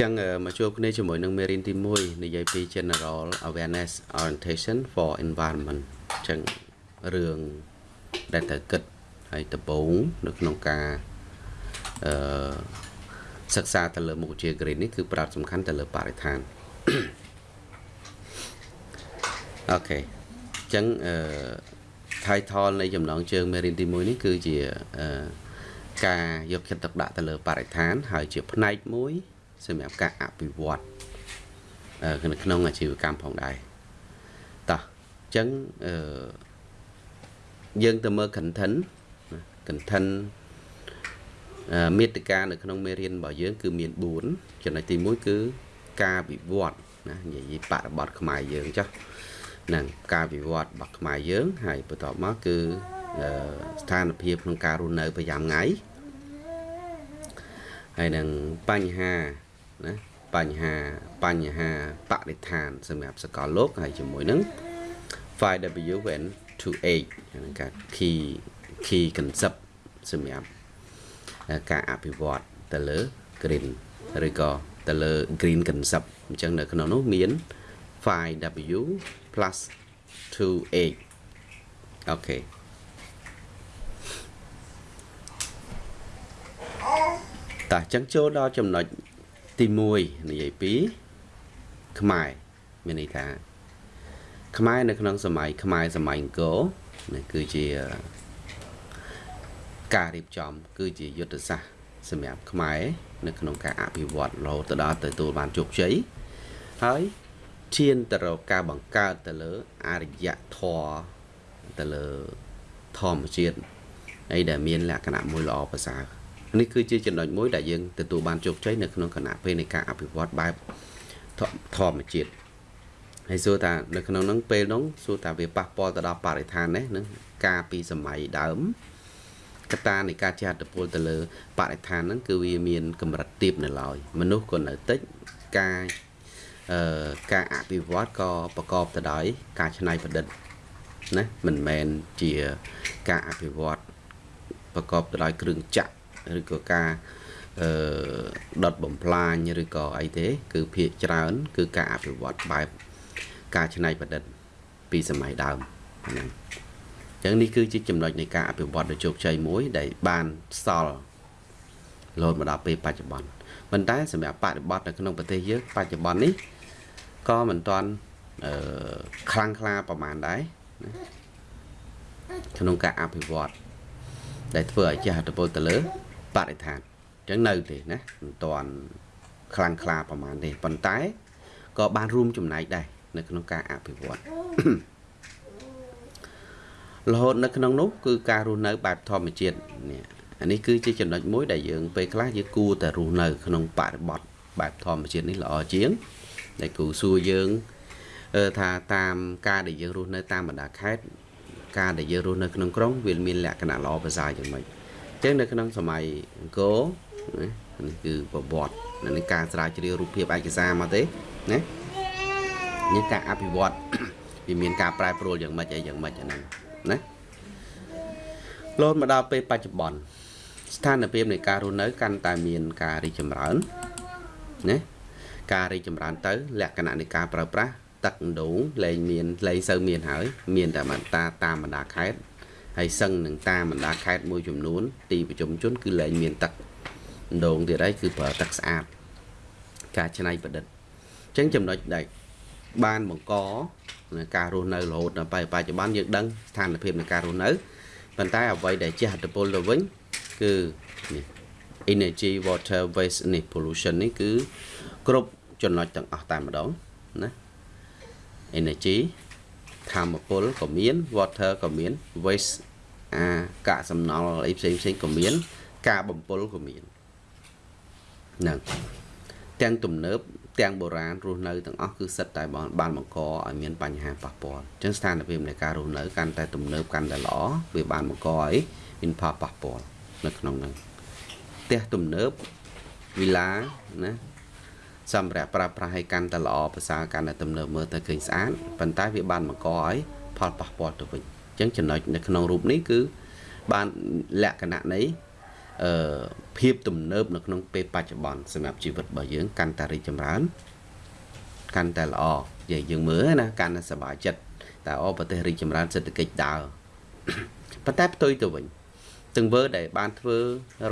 ចឹងមកជួបគ្នាជាមួយនឹងមេរៀនទី1និយាយពី General Awareness Orientation for Environment ចឹងរឿងដែលត្រូវគិតហើយដំបូងនៅក្នុងការអឺសិក្សាទៅលើមុខវិជ្ជា green នេះគឺប្រាត់សំខាន់ទៅលើបរិស្ថានអូខេចឹងអឺ title នៃចំណងជើងមេរៀនទី1នេះគឺជាអឺការយកចិត្តទុកដាក់ទៅលើបរិស្ថាន ហើយជាផ្នែកមួយ សម្រាប់ការអភិវឌ្ឍនៅក្នុងអាជីវកម្មផងដែរតោះអញ្ចឹងអឺយើងទៅមើល content content មេតិកានៅក្នុងមេរៀនរបស់យើង គឺមាន4ចំណុចទី1គឺការវិវត្តណានិយាយបរិបទខ្មែរយើងចាស់ហ្នឹងការវិវត្តរបស់ខ្មែរយើង ហើយបន្ទាប់មកគឺស្ថានភាពក្នុងការរស់នៅប្រចាំថ្ងៃហើយនឹងបញ្ហា ណាបញ្ហាបញ្ហាបរិស្ថានសម្រាប់សកលលោកហើយជាមួយនឹង 5W when to 8ហ្នឹងការ key key concept សម្រាប់ការអភិវឌ្ឍទៅលើ green ឬក៏ទៅលើ green concept អញ្ចឹងនៅក្នុងនោះមាន 5W plus 2 8អូខេតោះអញ្ចឹងចូលដល់ចំណុច ទី1និយាយពីខ្មែរមានន័យថាខ្មែរនៅក្នុងសម័យខ្មែរសម័យអង្គរនេះគឺជាការរៀបចំ គឺជាយុទ្ធសាស្ត្រសម្រាប់ខ្មែរនៅក្នុងការអភិវឌ្ឍរហូតដល់ទៅទទួលបានជោគជ័យហើយឈានទៅរកការបង្កើតទៅលើអរិយធម៌ទៅលើធម្មជាតិអីដែលមានលក្ខណៈមួយល្អប្រសើរ នេះគឺជាចំណុចមួយដែលយើងទទួលបានជោគជ័យនៅក្នុងគណៈពេលនៃការអភិវឌ្ឍបែបធម្មជាតិហើយសួរថានៅក្នុងហ្នឹងពេលហ្នឹងសួរថាវាប៉ះពាល់ទៅដល់បរិស្ថានទេនឹងការពីសម័យដើមកត្តានៃការជះឥទ្ធិពលទៅលើបរិស្ថានហ្នឹងគឺវាមានកម្រិតទាបនៅឡើយមនុស្សក៏នៅតិចការអឺការអភិវឌ្ឍក៏ប្រកបទៅដោយការច្នៃប្រឌិតណាមិនមែនជាការអភិវឌ្ឍប្រកបទៅដោយគ្រឿងចក្រ ឬក៏ការអឺដុតបំផ្លាញឬក៏អីទេ គឺភាកច្រើន គឺការអភិវឌ្ឍបែបការច្នៃប្រឌិតពីសម័យដើមហ្នឹងអញ្ចឹងនេះគឺជាចំណុចនៃការអភិវឌ្ឍដ៏ជោគជ័យមួយ ដែលបានសល់រហូតមកដល់ពេលបច្ចុប្បន្នប៉ុន្តែសម្រាប់បរិបត្តិនៅក្នុងប្រទេសយើងបច្ចុប្បន្ននេះក៏មិនទាន់អឺខ្លាំងក្លាប្រហែលដែរក្នុងការអភិវឌ្ឍដែលធ្វើឲ្យជះឥទ្ធិពលទៅលើ បរិស្ថានអញ្ចឹងនៅទេណាមិនទាន់ខ្លាំងក្លាប្រហែលទេប៉ុន្តែក៏បានរួមចំណែកដែរនៅក្នុងការអភិវឌ្ឍរហូតនៅក្នុងនោះគឺការរស់នៅបែបធម្មជាតិនេះអានេះគឺជាចំណុចមួយដែលយើងពេលខ្លះយើងគួរតែរស់នៅក្នុងបរិបទបែបធម្មជាតិនេះល្អជាងដែលគូសួរយើងថាតាមការដែលយើងរស់នៅតាមបណ្ដាខេត្តការដែលយើងរស់នៅក្នុងក្រុងវាមានលក្ខណៈល្អប្រសើរយ៉ាងម៉េចអញ្ចឹងនៅក្នុងសម័យអង្គរនេះគឺប្រវត្តិនៅការស្រាវជ្រាវរូបភាពឯកសារមកទេណានេះការអភិវឌ្ឍវាមានការប្រែប្រួលយ៉ាងម៉េចអីយ៉ាងម៉េចអាហ្នឹងណាលោតមកដល់ពេលបច្ចុប្បន្នស្ថានភាពនៃការរស់នៅកាន់តែមានការរីកចម្រើនណាការរីកចម្រើនទៅ លក្ខណៈនៃការប្រើប្រាស់ទឹកដងលែងមានលែងសូវមានហើយ មានតែបន្តាតាមបណ្ដាខេត្ត ហើយសឹងនឹងតាមបណ្ដាខេត្តមួយចំនួន ទីប្រជុំជនគឺលែងមានទឹកដងទៀតហើយគឺប្រើទឹកស្អាតការច្នៃប្រឌិតអញ្ចឹងចំណុចដែលបានបង្កការរស់នៅរហូតដល់បច្ចុប្បន្នយើងដឹងស្ថានភាពនៃការរស់នៅប៉ុន្តែអ្វីដែលជះឥទ្ធិពលទៅវិញគឺនេះ energy water waste នេះ pollution នេះគឺគ្រប់ចំណុចទាំងអស់តែម្ដងណា energy ធម្មពលក៏មាន water ក៏មាន waste អាកាកសំណល់អីផ្សេងផ្សេងក៏មាន ការបំពុលក៏មានហ្នឹងទាំងទំនើបទាំងបុរាណរស់នៅទាំងអស់គឺសិតតែបានបង្កឲ្យមានបញ្ហាប៉ះពាល់អញ្ចឹងស្ថានភាពនៃការរស់នៅកាន់តែទំនើបកាន់តែល្អវាបានបង្កឲ្យមានផលប៉ះពាល់នៅក្នុងហ្នឹងផ្ទះទំនើបវិឡាណាសម្រាប់ប្រើប្រាស់ឲ្យកាន់តែល្អប្រសើរកាន់តែទំនើបមើលទៅឃើញស្អាតប៉ុន្តែវាបានបង្កឲ្យផលប៉ះពាល់ទៅវិញ អញ្ចឹងចំណុចនៅក្នុងរូបនេះគឺបានលក្ខណៈនៃអឺភាពទំនើបនៅក្នុងពេលបច្ចុប្បន្នសម្រាប់ជីវិតរបស់យើងកាន់តែរីកចម្រើនកាន់តែល្អនិយាយយើងមើលណាកាន់តែសប្បាយចិត្តតែអប្រទេសរីកចម្រើនសេដ្ឋកិច្ចដើរប៉ុន្តែផ្ទុយទៅវិញទង្វើដែលបានធ្វើ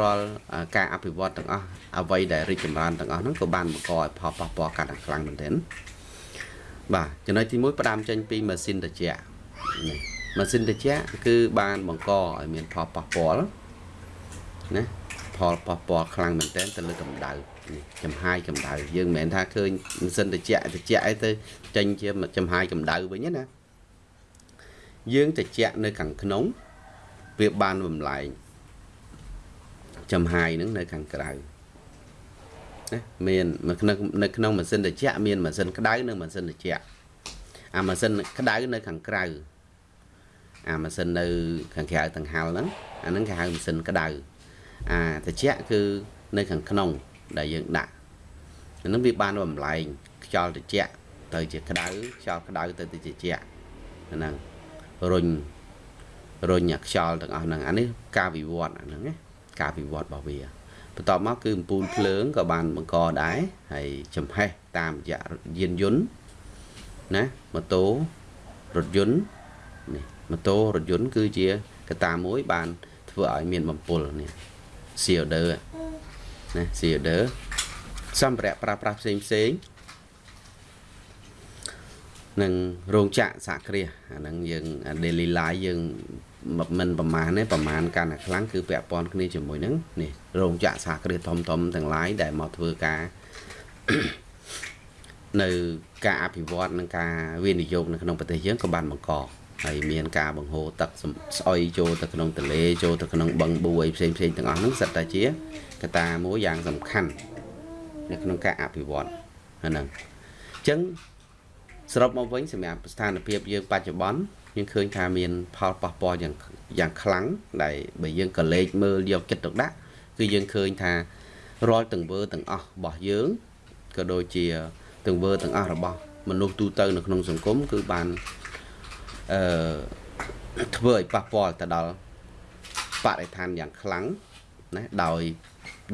រាល់ការអភិវឌ្ឍទាំងអស់អ្វីដែលរីកចម្រើនទាំងអស់ហ្នឹងក៏បានបង្កឲ្យផលប៉ះពាល់កាន់តែខ្លាំងមែនទែនបាទចំណុចទី1ផ្ដើមចេញពីម៉ាស៊ីនត្រជាក់នេះ ម៉ាស៊ីនត្រជាក់គឺបានបង្កឲ្យមានផលប៉ះពាល់ណាផលប៉ះពាល់ខ្លាំងមែនទែនទៅលើកម្ដៅនេះចំហាយកម្ដៅយើងមិនមែនថាឃើញម៉ាស៊ីនត្រជាក់ត្រជាក់អីទៅចេញជាចំហាយកម្ដៅវិញណាយើងត្រជាក់នៅខាងក្នុងវាបានបំលែងចំហាយនឹងនៅខាងក្រៅណាមាននៅក្នុងនៅក្នុងម៉ាស៊ីនត្រជាក់មានម៉ាស៊ីនក្តៅនិងម៉ាស៊ីនត្រជាក់អាម៉ាស៊ីនក្តៅនៅខាងក្រៅ អាម៉ាស៊ីននៅខាងក្រៅដង្ហែលហ្នឹងអាហ្នឹងគេហៅម៉ាស៊ីនក្តៅអាត្រជាក់គឺនៅខាងក្នុងដែលយើងដាក់អាហ្នឹងវាបានបំលែងខ្យល់ត្រជាក់ទៅជាក្តៅខ្យល់ក្តៅទៅទៅជាត្រជាក់ហ្នឹងរុញរុញអាខ្យល់ទាំងអស់ហ្នឹងអានេះការវិវត្តអាហ្នឹងណាការវិវត្តរបស់វាបន្ទាប់មកគឺអំពូលភ្លើងក៏បានបង្កដែរហើយចំហេះតាមរយៈយានយន្តណាម៉ូតូរថយន្តនេះ ម៉ូតូរថយន្តគឺជាកត្តាមួយ បានធ្វើឲ្យមានបំពុលនេះ CO2 ណា CO2 សម្ភារៈប្រើប្រាស់ផ្សេងផ្សេងនឹងរោងចក្រសហគ្រាសអាហ្នឹងយើង daily life យើងមិនប្រមាណទេប្រមាណកាន់តែខ្លាំងគឺពាក់ព័ន្ធគ្នាជាមួយនឹងនេះរោងចក្រសហគ្រាសធំធំទាំងឡាយដែលមកធ្វើការនៅការអភិវឌ្ឍនិងការវិនិយោគនៅក្នុងប្រទេសយើងក៏បានបង្ក ហើយមានការបង្ហូរទឹកស្អុយចូលទៅក្នុងទន្លេចូលទៅក្នុងបឹងបួយផ្សេងផ្សេងទាំងអស់ហ្នឹងសិតតែជាកត្តាមួយយ៉ាងសំខាន់នៅក្នុងការអភិវឌ្ឍហ្នឹងអញ្ចឹងសរុបមកវិញសម្រាប់ស្ថានភាពយើងបច្ចុប្បន្នយើងឃើញថាមានផលប៉ះពាល់យ៉ាងយ៉ាងខ្លាំងដែលបើយើងក៏លេចមើលយកចិត្តទុកដាក់គឺយើងឃើញថារាល់ទង្វើទាំងអស់របស់យើងក៏ដូចជាទង្វើទាំងអស់របស់មនុស្សទូទៅនៅក្នុងសង្គមគឺបាន អឺធ្វើឲ្យប៉ះពាល់ទៅដល់បរិស្ថានយ៉ាងខ្លាំងណាដោយ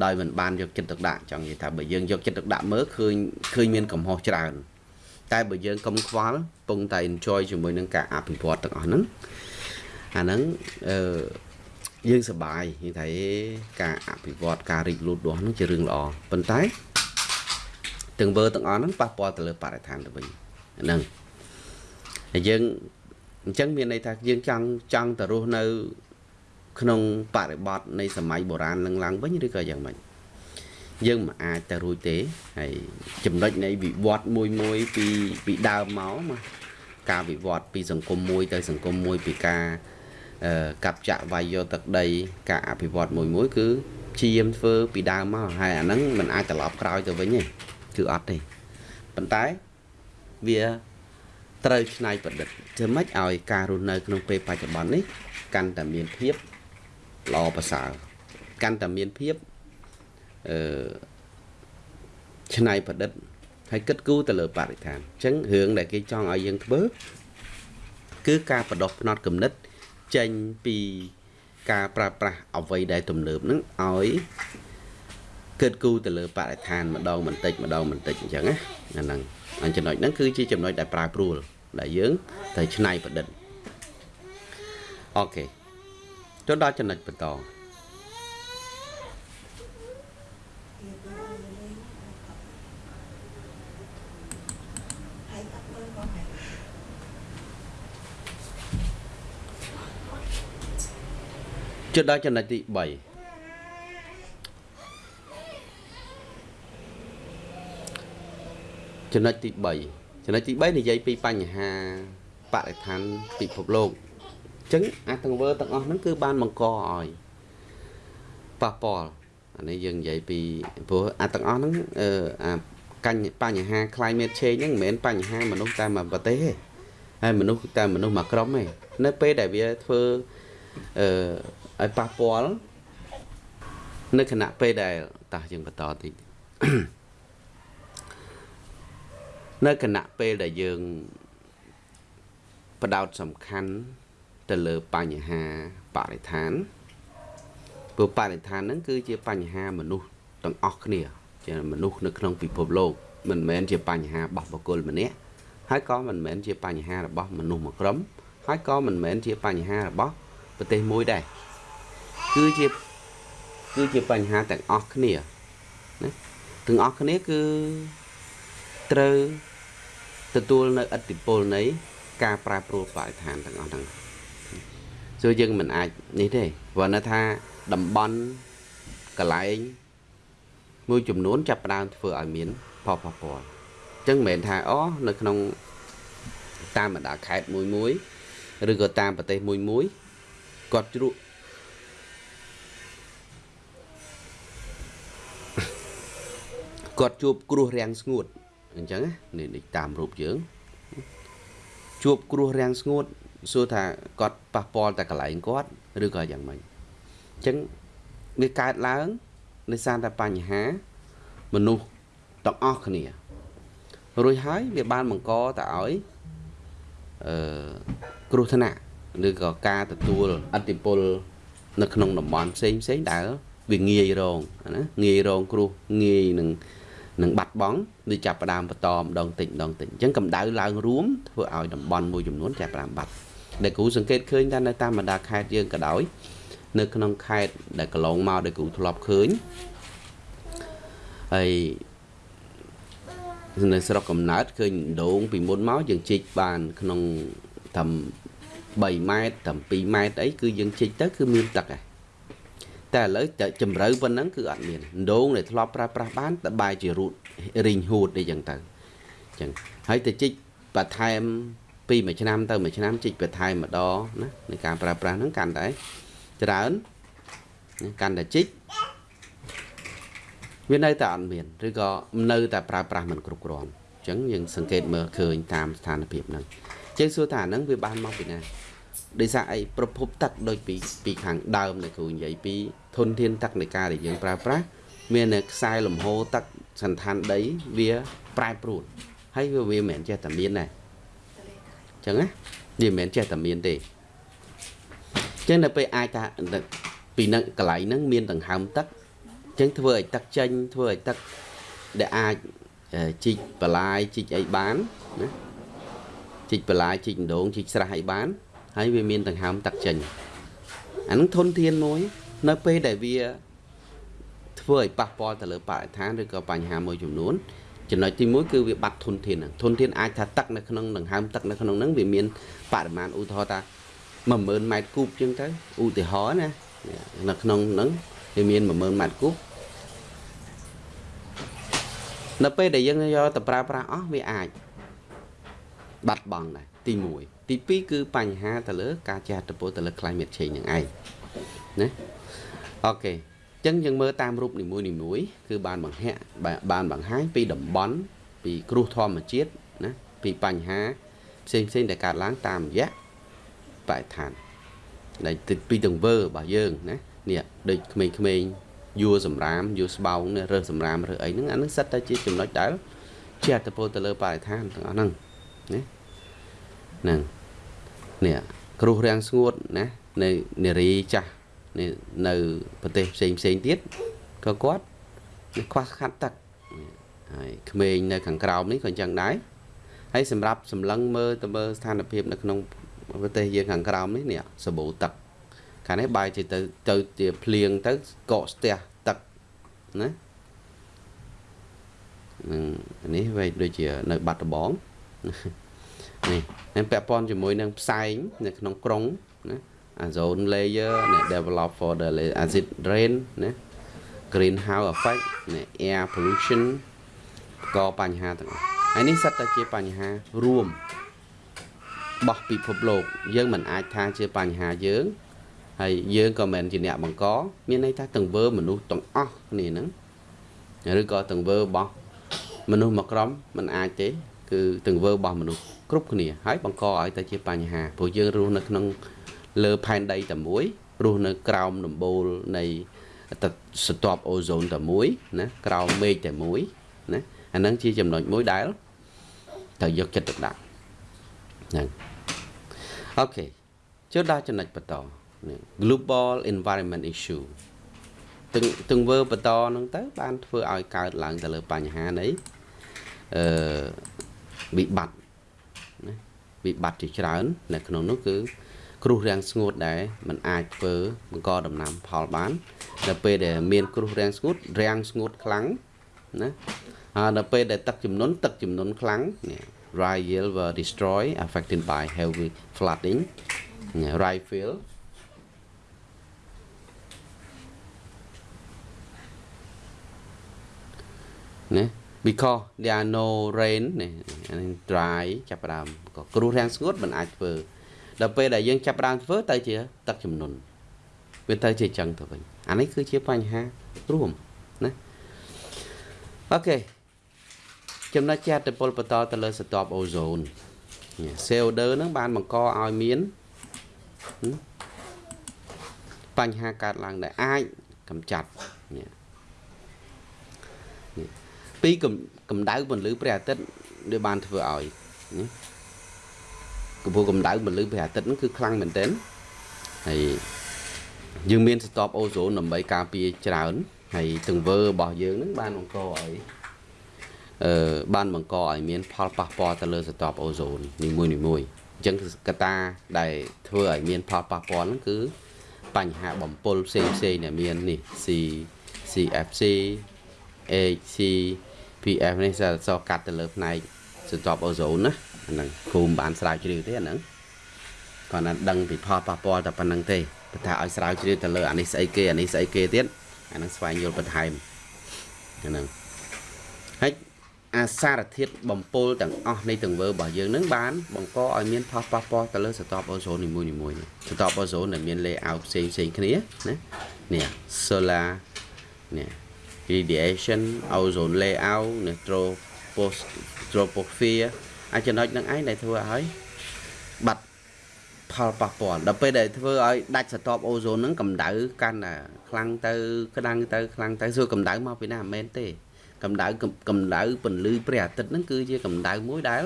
ដោយមិនបានយកចិត្តទុកដាក់ចង់និយាយថាបើយើងយកចិត្តទុកដាក់មើលឃើញឃើញមានកំហុសច្រើន តែបើយើងកុំខ្វល់ពងតែ enjoy ជាមួយនឹងការអភិវឌ្ឍទាំងអស់ហ្នឹងអាហ្នឹងអឺយើងសប្បាយនិយាយថាការអភិវឌ្ឍការរីកលូតលាស់ហ្នឹងជារឿងល្អប៉ុន្តែទាំងវើទាំងអស់ហ្នឹងប៉ះពាល់ទៅលើបរិស្ថានទៅវិញហ្នឹងហើយយើង អញ្ចឹងមានន័យថាយើងចង់ចង់ទៅរស់នៅ ក្នុងបរិបទនៃសម័យបុរាណនឹងឡើងវិញឬក៏យ៉ាងម៉េចយើងមិនអាចទៅរួចទេហើយចំណុចនៃវិវត្តមួយមួយពីពីដើមមកមកការវិវត្តពីសង្គមមួយទៅសង្គមមួយពីការកាប់ចាក់វាយយកទឹកដី ការអភិវឌ្ឍមួយមួយគឺព្យាយាមធ្វើពីដើមមកហើយអាហ្នឹងมันអាចត្រឡប់ក្រោយទៅវិញទេគឺអត់ទេប៉ុន្តែវា ត្រូវឆ្នៃប្រឌិតធ្វើម៉េចឲ្យការរស់នៅក្នុងពេលបច្ចុប្បន្ននេះកាន់តែមានភាពល្អប្រសើរកាន់តែមានភាពអឺឆ្នៃប្រឌិតហើយគិតគូរទៅលើបរិស្ថានអញ្ចឹងរឿងដែលគេចង់ឲ្យយើងធ្វើគឺការបដោះផ្នត់គំនិតចេញពីការប្រើប្រាស់អ្វីដែលទំនើបហ្នឹងឲ្យគិតគូរទៅលើបរិស្ថានម្ដងបន្តិចម្ដងបន្តិចអញ្ចឹងណាអាហ្នឹង អញ្ចឹងចំណុចហ្នឹងគឺជាចំណុចដែលប្រើព្រួលដែលយើងត្រូវឆ្នៃប្រឌិតអូខេចូលដល់ចំណុចបន្តចុចដល់ចំណុចទី3 ចំណុចទី3ចំណុចទី3និយាយពីបញ្ហាបរិស្ថានពិភពលោកអញ្ចឹងអាទាំងវើទាំងអស់ហ្នឹងគឺបានបង្កឲ្យប៉ះពាល់អានេះយើងនិយាយពីព្រោះអាទាំងអស់ហ្នឹងអឺអាកញ្ញបញ្ហា climate change ហ្នឹងមិនមែនបញ្ហាមនុស្សតែមួយប្រទេសទេហើយមនុស្សតែមនុស្សមួយក្រុមទេនៅពេលដែលវាធ្វើអឺឲ្យប៉ះពាល់នៅគណៈពេលដែលតោះយើងបន្តតិច នៅគណៈពេលដែលយើងបដោតសំខាន់ទៅលើបញ្ហាបរិស្ថានព្រោះបរិស្ថានហ្នឹងគឺជាបញ្ហាមនុស្សទាំងអស់គ្នាជាមនុស្សនៅក្នុងពិភពលោកមិនមែនជាបញ្ហារបស់បុគ្គលម្នាក់ហើយក៏មិនមែនជាបញ្ហារបស់មនុស្សមួយក្រុមហើយក៏មិនមែនជាបញ្ហារបស់ប្រទេសមួយដែរគឺជាគឺជាបញ្ហាទាំងអស់គ្នាណាទាំងអស់គ្នាគឺត្រូវ ទទួលនៅឥទ្ធិពលនៃការប្រែប្រួលបរិស្ថានទាំងអស់ហ្នឹង ಸೊ យើងមិនអាចនេះទេព្រោះនៅថាតំបន់កន្លែងមួយចំនួនចាប់ផ្ដើមធ្វើឲ្យមានផលប៉ះពាល់អញ្ចឹងមិនមែនថាអូនៅក្នុងតាមបណ្ដាខេត្តមួយមួយឬក៏តាមប្រទេសមួយមួយគាត់ជ្រក់គាត់ជួបគ្រោះរាំងស្ងួត អញ្ចឹងនេះនេះតាមរូបយើងជួបគ្រោះរាំងស្ងួតសួរថាគាត់ប៉ះពាល់តែកន្លែងគាត់ឬក៏យ៉ាងម៉េចអញ្ចឹងវាកើតឡើងដោយសារតែបញ្ហាមនុស្សទាំងអស់គ្នារួចហើយវាបានបង្កទៅឲ្យអឺគ្រោះថ្នាក់ឬក៏ការទទួលអតិពលនៅក្នុងតំបន់ផ្សេងផ្សេងដែលវាងាយរងណាងាយរងគ្រោះងាយនឹង នឹងបាត់បង់ឬចាប់ផ្ដើមបន្តម្ដងតិចម្ដងតិចអញ្ចឹងកម្ដៅឡើងរួមធ្វើឲ្យតំបន់មួយចំនួនចាប់ផ្ដើមបាត់ដែលគ្រូសង្កេតឃើញថានៅតាមបណ្ដាខេត្តយើងក៏ដោយនៅក្នុងខេត្តដែលកន្លងមកដែលគ្រូធ្លាប់ឃើញហើយនៅស្រុកកំណើតឃើញដូងពីមុនមកយើងជីកបានក្នុងតាម3ម៉ែត្រតាម2ម៉ែត្រអីគឺយើងជីកទៅគឺមានទឹកហើយ តែឥឡូវតែជំរឿប៉ុណ្ណឹងគឺអត់មានដូងដែលធ្លាប់ប្រើប្រាស់បានតែបែរជារូតរីងហួតអីចឹងទៅចឹងហើយទៅជីកបន្ថែមពីមួយឆ្នាំទៅមួយឆ្នាំជីកបន្ថែមម្ដងណានៃការប្រើប្រាស់ហ្នឹងកាន់តែច្រើនកាន់តែជីកវានៅតែអត់មានឬក៏នៅតែប្រើប្រាស់មិនគ្រប់គ្រាន់អញ្ចឹងយើងសង្កេតមើលឃើញតាមស្ថានភាពហ្នឹងចឹងសួរថាហ្នឹងវាបានមកពីណា ដោយសារអីប្រភពទឹកដូចពីពីខាងដើមនៃគ្រូនិយាយពីធនធានទឹកនៃការដែលយើងប្រើប្រាស់មាននៅខ្សែលំហូរទឹកសន្តានដីវាប្រែប្រួលហើយវាវាមិនមែនចេះតែមានដែរអញ្ចឹងណាវាមិនមែនចេះតែមានទេអញ្ចឹងនៅពេលអាចថាពីនឹងកន្លែងហ្នឹងមានដង្ហើមទឹកអញ្ចឹងធ្វើឲ្យទឹកចេញធ្វើឲ្យទឹកដែលអាចជីកបលាយជីកអីបានណាជីកបលាយជីកដងជីកស្រះអីបាន ហើយវាមានដង្ហើមទឹកចេញអានឹងធនធានមួយ នៅពេលដែលវាធ្វើឲ្យប៉ះពាល់ទៅលើបរិស្ថានឬក៏បញ្ហាមួយចំនួនចំណុចទី1គឺវាបាត់ធនធានហ្នឹងធនធានអាចថាទឹកនៅក្នុងដង្ហើមទឹកនៅក្នុងហ្នឹងវាមានបរិមាណឧទាហរណ៍ថា10000ម៉ែត្រគូបជាងទៅឧទាហរណ៍ណានៅក្នុងហ្នឹងវាមាន10000ម៉ែត្រគូបនៅពេលដែលយើងយកទៅប្រើប្រាស់អស់វាអាចបាត់បង់ដែរទី1 ទី2គឺបញ្ហាទៅលើ ការចែកតពលទៅលើ climate change ហ្នឹងឯងណាអូខេអញ្ចឹងយើងមើលតាមរូបនីមួយនីមួយគឺបានបង្ហាក់បានបង្ហាញពីតំបន់ពីគ្រោះធម្មជាតិណាពីបញ្ហាផ្សេងផ្សេងដែលកើតឡើងតាមរយៈបរិស្ថានដែលពីទង្វើរបស់យើងណានេះដូចក្មេងៗយួរសម្រាមយួរស្បោងរើសសម្រាមរើសអីហ្នឹងអាហ្នឹងសិតតែជាចំណុចដែលជាអត្តពលទៅលើបរិស្ថានទាំងអស់ហ្នឹងណាហ្នឹង នេះគ្រោះរាំងស្ងួតណានៅនារីចាស់នៅប្រទេសផ្សេងផ្សេងទៀតក៏គាត់ខ្វះខាត់ទឹកហើយក្មេងនៅខាងក្រោមនេះក៏អញ្ចឹងដែរហើយសម្រាប់សម្លឹងមើលទៅមើលស្ថានភាពនៅក្នុងប្រទេសយើងខាងក្រោមនេះនេះសបូទឹកខាងនេះបាយទៅទៅជាភ្លៀងទៅកកស្ទះទឹកណានឹងនេះវិញដូចជានៅបាត់ដំបង នេះហើយពាក់ព័ន្ធជាមួយនឹងផ្សែងនៅក្នុងក្រុងណា ozone layer នេះ develop for the acid rain ណា greenhouse effect នេះ air pollution ក៏បញ្ហាទាំងអស់ហើយនេះសិតតែជាបញ្ហារួមរបស់ពិភពលោក យើងមិនអាចថាជាបញ្ហាយើងហើយយើងក៏មិនជាអ្នកបង្ក មានន័យថាទង្វើមនុស្សទាំងអស់គ្នាហ្នឹងឬក៏ទង្វើរបស់មនុស្សមួយក្រុមមិនអាចទេ គឺទង្វើរបស់មនុស្ស គ្រប់គ្នាហើយបង្កឲ្យតែជាបញ្ហាព្រោះយើងរស់នៅក្នុងលើផែនដីតែមួយរស់នៅក្រោមដំបូលនៃស្ទាប់អូโซនតែមួយណាក្រោមមេឃតែមួយណាអាហ្នឹងជាចំណុចមួយដែលត្រូវយកចិត្តទុកដាក់ហ្នឹងអូខេចូលដល់ចំណុចបន្ត global environment issue ទង្ទង្វើបន្តហ្នឹងទៅ បានធ្វើឲ្យកើតឡើងទៅលើបញ្ហានៃអឺវិបត្តិណា វិបត្តិជាច្រើន នៅក្នុងនោះគឺគ្រោះរាំងស្ងួតដែរมันអាចធ្វើបង្កដំណាំផលបានដល់ពេលដែលមានគ្រោះរាំងស្ងួតរាំងស្ងួតខ្លាំងណាហើយដល់ពេលដែលទឹកជំនន់ទឹកជំនន់ខ្លាំងនេះ rye yield were destroyed affected by heavy flooding rye field ណា because there are no rain នេះ dry ចាប់ផ្ដើម ក៏គ្រោះរាំងស្ងួតមិនអាចធ្វើដល់ពេលដែលយើងចាប់ផ្ដើមធ្វើទៅជាទឹកជំនន់វាទៅជាចឹងទៅវិញអានេះគឺជាបញ្ហារួមណាអូខេចំណុចជាអតិពលបន្តទៅលើស្រទាប់អូសូន CO2 ហ្នឹងបានបង្កឲ្យមានបញ្ហាកើតឡើងដែលអាចកម្ចាត់នេះពីកម្ដៅពន្លឺព្រះអាទិត្យដែលបានធ្វើឲ្យណា កម្ពស់កម្ដៅពន្លឺព្រះអាទិត្យហ្នឹងគឺខ្លាំងមែនទែនហើយយើងមានស្តបអូសូនដើម្បីការពារច្រើនហើយទង្វើរបស់យើងហ្នឹងបានបង្កឲ្យអឺបានបង្កឲ្យមាន ផលប៉ះពាល់ទៅលើស្តបអូសូននីមួយនីមួយអញ្ចឹងកត្តាដែលធ្វើឲ្យមានផលប៉ះពាល់ហ្នឹងគឺបញ្ហាបំពុលផ្សេងផ្សេងដែលមាននេះ C CFC HC PF នេះសសកាត់ទៅលើផ្នែកស្តុបអូសូនណា ហ្នឹងគ្រូមិនបានស្រាវជ្រាវទេអាហ្នឹងគាត់ណាដឹងពីផលប៉ះពាល់តែប៉ុណ្្នឹងទេបើថាឲ្យស្រាវជ្រាវទៅលើអានេះស្អីគេអានេះស្អីគេទៀតអាហ្នឹងស្វែងយល់បន្ថែមអាហ្នឹងហើយអាសារធាតុបំពុលទាំងអស់នៃទង្វើរបស់យើងនឹងបានបង្កឲ្យមានផលប៉ះពាល់ទៅលើស្តុបអូសូននីមួយនីមួយស្តុបអូសូនដែលមាន layout ផ្សេងផ្សេងគ្នាណានេះ solar នេះ radiation ozone layout និង troposphere អាចចំណុចនឹងឯងដែលធ្វើឲ្យបាត់ផលប៉ះពាល់ដល់ពេលដែលធ្វើឲ្យដាច់ស្រទាប់អូសូនហ្នឹងកម្ដៅកាន់តែខ្លាំងទៅក្តាំងទៅខ្លាំងទៅសួរកម្ដៅមកពីណាមិនមែនទេកម្ដៅកម្ដៅពន្លឺព្រះអាទិត្យហ្នឹងគឺជាកម្ដៅមួយដែល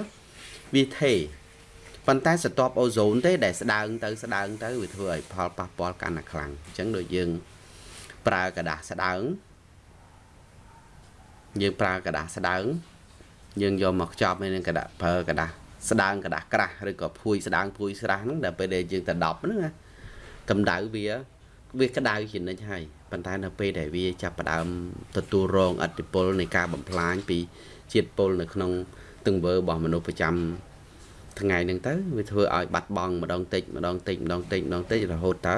វាថេប៉ុន្តែស្រទាប់អូសូនទេដែលស្ដើងទៅស្ដើងទៅវាធ្វើឲ្យផលប៉ះពាល់កាន់តែខ្លាំងអញ្ចឹងដូចយើងប្រើกระดาษស្ដើងយើងប្រើกระดาษស្ដើង យើងយកមកខ្ចប់នៅនឹងกระดาษប្រើกระดาษស្ដើងกระดาษក្រាស់ឬក៏ភួយស្ដើងភួយស្រះហ្នឹងដល់ពេលដែលយើងទៅដប់ហ្នឹងណាកម្ដៅវាវាក្តៅជានិច្ចហើយប៉ុន្តែនៅពេលដែលវាចាប់ផ្ដើមទទួលរងអតិពលនៃការបំផ្លាញពីជាតិពុលនៅក្នុងទង្វើរបស់មនុស្សប្រចាំថ្ងៃហ្នឹងទៅវាធ្វើឲ្យបាត់បង់ម្ដងតិចម្ដងតិចម្ដងតិចម្ដងតិចរហូតតើ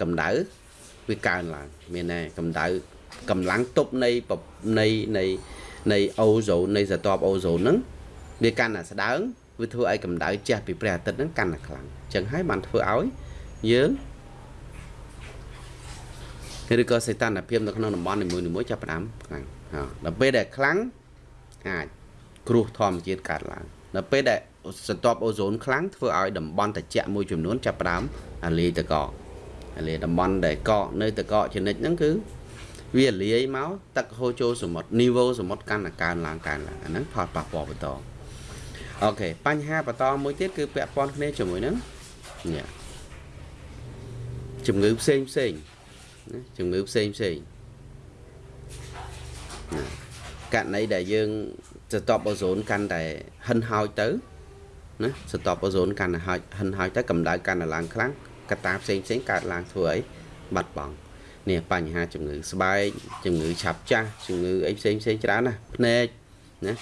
កម្ដៅវាកើនឡើងមានតែកម្ដៅកម្លាំងទប់នៃនៃនៃ នៃអូโซนនៃស្រទាប់អូโซนហ្នឹងវាកាន់តែស្ដើងវាធ្វើឲ្យកម្ដៅជះពីព្រះអាទិត្យហ្នឹងកាន់តែខ្លាំងអញ្ចឹងហើយបានធ្វើឲ្យយើងឬក៏សីតុណ្ហភាពនៅក្នុងតំបន់នីមួយៗចាប់ផ្ដើមខ្លាំងដល់ពេលដែលខ្លាំងអាចគ្រោះធម្មជាតិកើតឡើងដល់ពេលដែលសន្ទាប់អូโซนខ្លាំងធ្វើឲ្យតំបន់ត្រជាក់មួយចំនួនចាប់ផ្ដើមអាលាយតកកអាលាយតំបន់ដែលកកនៅតកកចនិចហ្នឹងគឺ វាលាយមកទឹកហូរចូលសមុទ្រនីវ៉ូសមុទ្រកាន់តែកើនឡើងកើនឡើងអាហ្នឹងផលប៉ះពាល់បន្តអូខេបញ្ហាបន្តមួយទៀតគឺពាក់ព័ន្ធគ្នាជាមួយនឹងនេះជំងឺផ្សេងផ្សេងណាជំងឺផ្សេងផ្សេងករណីដែលយើងស្តបអូសូនកាន់តែហិនហោចទៅណាស្តបអូសូនកាន់តែហិនហោចទៅកម្ដៅកាន់តែឡើងខ្លាំងកត្តាផ្សេងផ្សេងកើតឡើងធ្វើឲ្យបាត់បង់ នេះបញ្ហាជំងឺស្បែកជំងឺឆាប់ចាស់ជំងឺអីផ្សេងផ្សេងច្រើនណាភ្នែកណា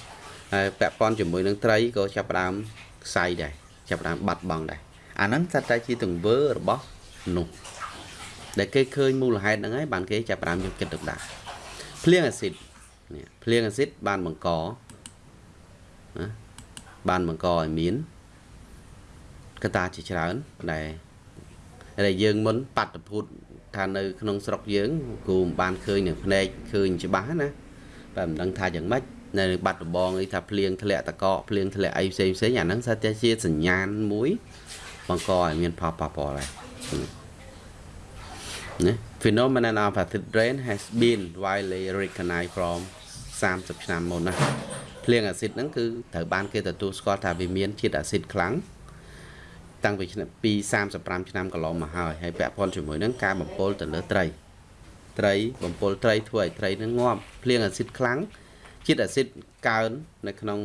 ហើយពាក់ព័ន្ធជាមួយនឹងត្រីក៏ចាប់ផ្ដើមខ្សែដែរចាប់ផ្ដើមបាត់បង់ដែរអាហ្នឹងសិតតែជាទង្វើរបស់មនុស្សដែលគេឃើញមូលហេតុហ្នឹងហើយបានគេចាប់ផ្ដើមយកចិត្តទុកដាក់ភ្លៀងអាស៊ីតនេះភ្លៀងអាស៊ីតបានបង្កណាបានបង្កឲ្យមានកត្តាជាច្រើនដែលដែលយើងមុនបាត់ភូត ថានៅក្នុងស្រុកយើងគ្រូមិនបានឃើញនឹងភ្នែកឃើញច្បាស់ណាតែមិនដឹងថាយ៉ាងម៉េចនៅបាត់ដំបងអីថាភ្លៀងធ្លាក់តកកភ្លៀងធ្លាក់អីផ្សេងផ្សេងអាហ្នឹងសិតតែជាសញ្ញាណមួយបង្កឲ្យមានផលប៉ះពាល់ដែរណា phenomenon of acid rain has been widely recognized from 30ឆ្នាំមុនណាភ្លៀងអាស៊ីតហ្នឹងគឺត្រូវបានគេទទួលស្គាល់ថាវាមានជាតិអាស៊ីតខ្លាំង តាំងពីឆ្នាំពី35ឆ្នាំកន្លងមកហើយហើយពាក់ព័ន្ធជាមួយនឹងការបំពុលទៅលើត្រីត្រីបំពុលត្រីធ្វើឲ្យត្រីនឹងងាប់ភ្លៀងអាស៊ីតខ្លាំងជាតិអាស៊ីតកើននៅក្នុង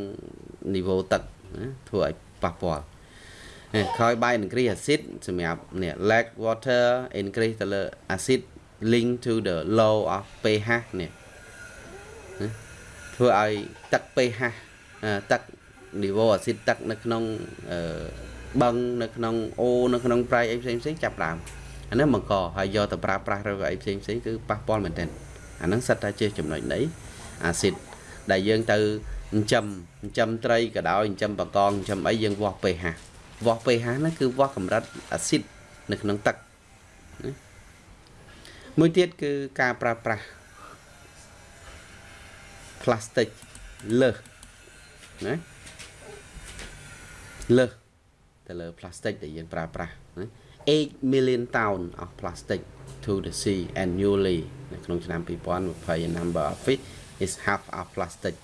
នីវ៉ូទឹកណាធ្វើឲ្យប៉ះពាល់ក្រោយបាយ increase acid សម្រាប់នេះ lack water increase ទៅលើ acid link to the low of pH នេះធ្វើឲ្យទឹក pH ទឹក niveau acid ទឹកនៅក្នុង បឹងនៅក្នុងអូនៅក្នុងប្រៃអីផ្សេងផ្សេងចាប់ដើមអានេះបង្កហើយយកទៅប្រើប្រាស់ឬអីផ្សេងផ្សេងគឺប៉ះពាល់មែនទែនអាហ្នឹងសិតតែជាចំណុចនៃអាស៊ីតដែលយើងទៅចិញ្ចឹមចិញ្ចឹមត្រីក៏ដោយចិញ្ចឹមបកងចិញ្ចឹមអីយើងវាស់ pH វាស់ pH ហ្នឹងគឺវាស់កម្រិតអាស៊ីតនៅក្នុងទឹកណាមួយទៀតគឺការប្រើប្រាស់ plastic លើសណាលើស ទៅលើ plastic ដែលយើងប្រើប្រាស់ណា8 million ton of plastic to the sea annually នៅក្នុងឆ្នាំ2020 number of fish is half of plastic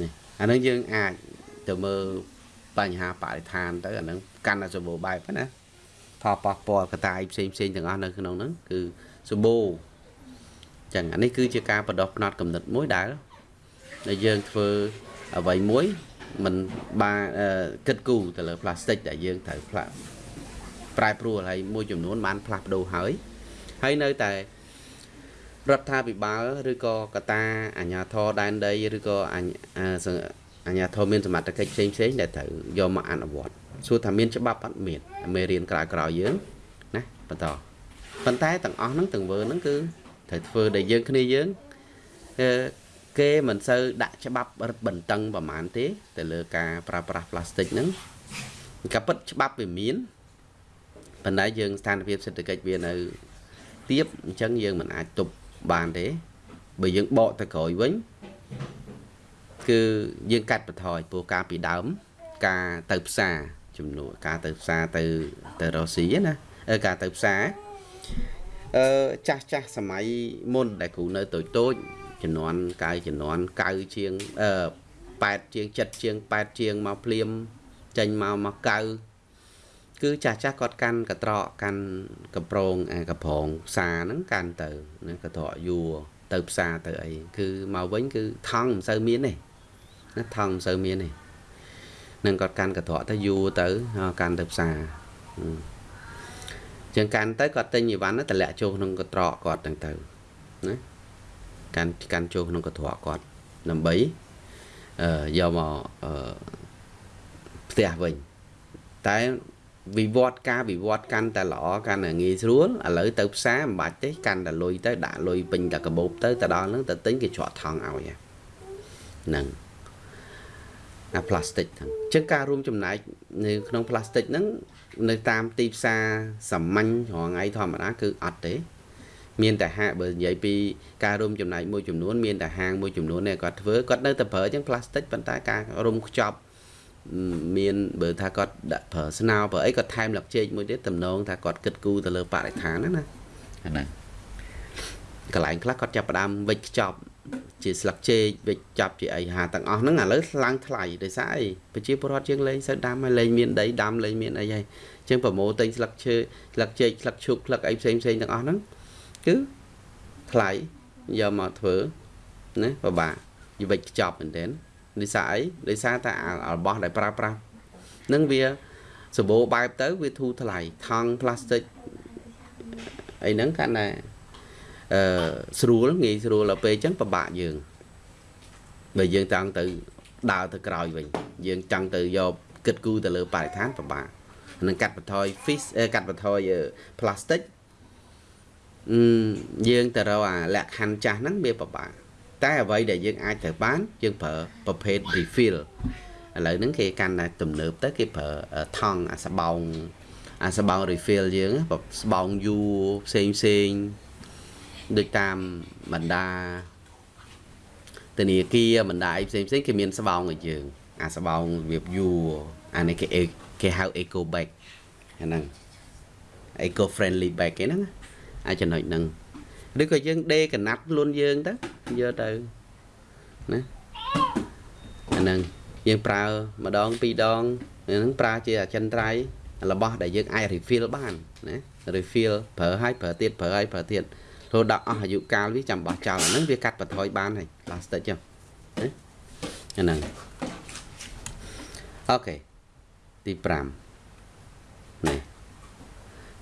នេះអានឹងយើងអាចទៅមើលបញ្ហាបរិស្ថានទៅអានឹងកាន់តែសម្បូរបែបណាផលប៉ះពាល់កតាយផ្សេងផ្សេងទាំងអស់នៅក្នុងហ្នឹងគឺសម្បូរចឹងអានេះគឺជាការបដោះផ្នត់កំណត់មួយដែលដែលយើងធ្វើអ្វីមួយ មិនបានគិតគូរទៅលើផ្លាស្ទិកដែលយើងត្រូវផ្លាស់ប្រែប្រួលហើយមួយចំនួនបានផ្លាស់ប្ដូរហើយហើយនៅតែរដ្ឋាភិបាលឬក៏កតាអាជ្ញាធរដែនដីឬក៏អាជ្ញាធរមានសមត្ថកិច្ចផ្សេងផ្សេងដែលត្រូវយកមកអនុវត្តសួរថាមានច្បាប់អត់មានមេរៀនក្រោយក្រោយយើងណាបន្តប៉ុន្តែទាំងអស់ហ្នឹងទាំងវើហ្នឹងគឺត្រូវធ្វើដែលយើងគ្នាយើង គេមិនសូវដាក់ច្បាប់រឹតបន្តឹងប្រហែលទេ ទៅលើការប្រើប្រាស់ផ្លាស្ទិកហ្នឹងក៏ពិតច្បាប់វាមានប៉ុន្តែយើងស្ថានភាពសេដ្ឋកិច្ចវានៅទៀបអញ្ចឹងយើងមិនអាចទប់បានទេបើយើងបកទៅក្រោយវិញគឺយើងកាត់បន្ថយព្រោះការពីដើម ការទៅផ្សារចំនួនការទៅផ្សារទៅទៅរ៉ូស៊ីណាការទៅផ្សារអឺចាស់ចាស់សម័យមុនដែលគ្រូនៅតូចតូច ចំនួនកាយចំនួនកៅជាងអឺ8ជាង7ជាង8ជាងមកភ្លាមចេញមកមកកៅគឺចាស់ចាស់គាត់កាន់កត្រកកាន់កំប្រងអាកំប្រងផ្សារហ្នឹងកាន់ទៅណាកត្រកយួរទៅផ្សារទៅអីគឺមកវិញគឺថង់មិនសូវមានទេណាថង់មិនសូវមានទេនឹងគាត់កាន់កត្រកទៅយួរទៅកាន់ទៅផ្សារចឹងកាន់ទៅគាត់ទិញអីវ៉ាន់ទៅលាក់ចូលក្នុងកត្រកគាត់ទាំងទៅណា កាន់កាន់ចូលក្នុងកត្រកគាត់ដើម្បីអឺយកមកអឺផ្ទះវិញតែវិវត្តការវិវត្តកាន់តែល្អកាន់តែងាយស្រួលឥឡូវទៅផ្សារមិនបាច់ទេកាន់តែលុយទៅដាក់លុយពេញតែកាបូបទៅទៅដល់ហ្នឹងទៅទិញគេច្រកថង់ឲ្យហ្នឹងអាផ្លាស្ទិកហ្នឹងអញ្ចឹងការរួមចំណែកនៅក្នុងផ្លាស្ទិកហ្នឹងនៅតាមទីផ្សារសាមញ្ញរងថ្ងៃធម្មតាគឺអត់ទេ មានតែហាងបើនិយាយពីការរួមចំណែកមួយចំនួនមានតែហាងមួយចំនួននេះគាត់ធ្វើគាត់នៅតែប្រើចឹងផ្លាស្ទិកប៉ុន្តែការរុំខ្ចប់មានបើថាគាត់ដាក់ប្រើស្នោប្រើអីគាត់ថែមលឹកចេកមួយទៀតតំណងថាគាត់គិតគូរទៅលើបរិស្ថានណាណាហ្នឹងកន្លែងខ្លះគាត់ចាប់ផ្ដើមវិចខ្ចប់ជាស្លឹកចេកវិចចាប់ជាអីហាទាំងអស់ហ្នឹងឥឡូវឡើងថ្លៃដោយសារអីប្រជាពលរដ្ឋជាងលេងសូវដាំហើយលេងមានដីដាំលេងមានអីហើយអញ្ចឹងប្រម៉ូទិញស្លឹកឈើស្លឹកចេកស្លឹកឈូកស្លឹកអីផ្សេងផ្សេងទាំងអស់ហ្នឹង គឺថ្លៃយកមកធ្វើណាពិបាកយវិចខ្ចប់មែនទែនដោយសារអីដោយសារតែរបស់ដែលប្រើប្រាស់នឹងវាសម្បូរបែបទៅវាធូរថ្លៃថង់ផ្លាស្ទិកអីហ្នឹងកាន់តែអឺស្រួលងាយស្រួលដល់ពេលអញ្ចឹងពិបាកយើងបើយើងចង់ទៅដើរទៅក្រោយវិញយើងចង់ទៅយកគិតគូរទៅលើបរិស្ថានពិបាកនឹងកាត់បន្ថយ fish កាត់បន្ថយ plastic យើងទៅរកអាលក្ខខណ្ឌចាស់ហ្នឹងវាពិបាកតែអ្វីដែលយើងអាចត្រូវបានយើងប្រើប្រភេទ refill ឥឡូវហ្នឹងគេកាន់តែទំនើបទៅគេប្រើថង់អាសបោងអាសបោង refill យើងស្បោងយួរផ្សេងផ្សេងដូចតាមបណ្ដាធនាគារបណ្ដាអីផ្សេងផ្សេងគេមានស្បោងឲ្យយើង អាស្បោងរបៀបយួរអានេះគេគេហៅ eco bag អាហ្នឹង eco friendly bag គេហ្នឹង អាចចំណុចហ្នឹងឬក៏យើងដេកណាត់ខ្លួនយើងទៅយកទៅណាអាហ្នឹងយើងប្រើម្ដងពីរដងហ្នឹងប្រើជាអចិន្ត្រៃយ៍របស់ដែលយើងអាច refill បានណា refill ប្រើឲ្យប្រើទៀតប្រើឲ្យប្រើទៀតរហូតដល់អស់អាយុកាលវាចាំបោះចោលអាហ្នឹងវាកាត់បន្ថយបានហើយ plastic ចឹងណាអាហ្នឹងអូខេទី5នេះ